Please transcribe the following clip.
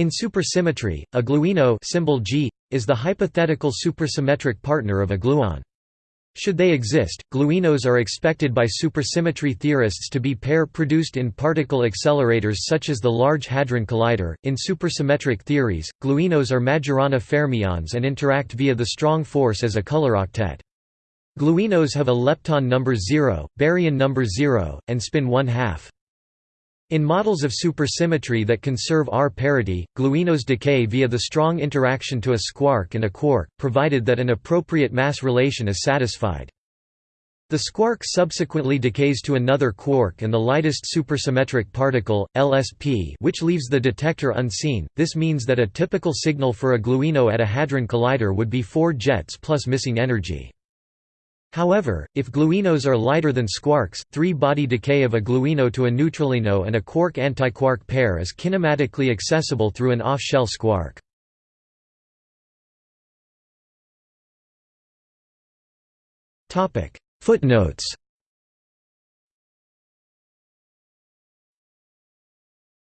In supersymmetry, a gluino symbol G is the hypothetical supersymmetric partner of a gluon. Should they exist, gluinos are expected by supersymmetry theorists to be pair produced in particle accelerators such as the Large Hadron Collider. In supersymmetric theories, gluinos are Majorana fermions and interact via the strong force as a color octet. Gluinos have a lepton number 0, baryon number 0, and spin 1 half. In models of supersymmetry that conserve R parity, gluinos decay via the strong interaction to a squark and a quark, provided that an appropriate mass relation is satisfied. The squark subsequently decays to another quark and the lightest supersymmetric particle, LSP which leaves the detector unseen, this means that a typical signal for a gluino at a hadron collider would be 4 jets plus missing energy. However, if gluinos are lighter than squarks, three-body decay of a gluino to a neutralino and a quark-antiquark pair is kinematically accessible through an off-shell squark. Footnotes